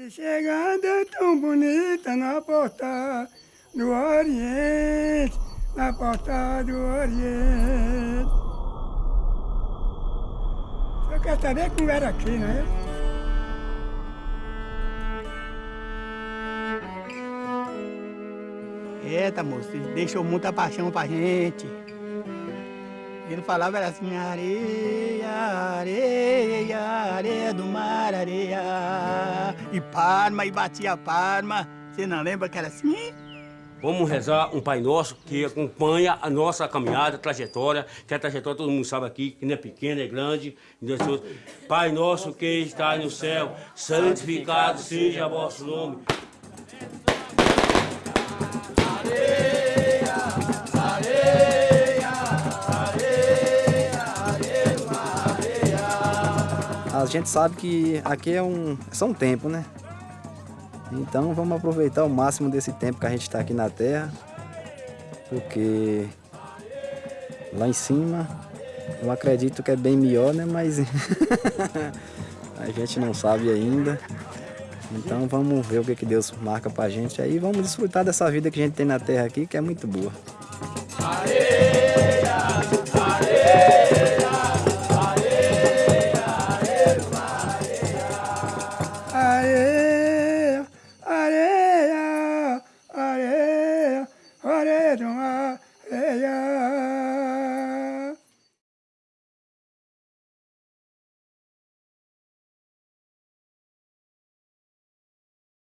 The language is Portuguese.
E chegando tão bonita na porta do Oriente, na porta do Oriente. Eu quero saber como era aqui, né? Eita, moço, deixou muita paixão pra gente. Ele falava era assim, areia, E palma, e batia palma. Você não lembra que era assim? Vamos rezar um Pai Nosso que acompanha a nossa caminhada, a trajetória, que a trajetória todo mundo sabe aqui, que não é pequena, é grande. Pai Nosso que está no céu, santificado seja vosso nome. A gente sabe que aqui é um, é só um tempo, né? Então vamos aproveitar o máximo desse tempo que a gente está aqui na Terra, porque lá em cima eu acredito que é bem melhor, né? Mas a gente não sabe ainda. Então vamos ver o que, que Deus marca pra gente aí. Vamos desfrutar dessa vida que a gente tem na Terra aqui, que é muito boa.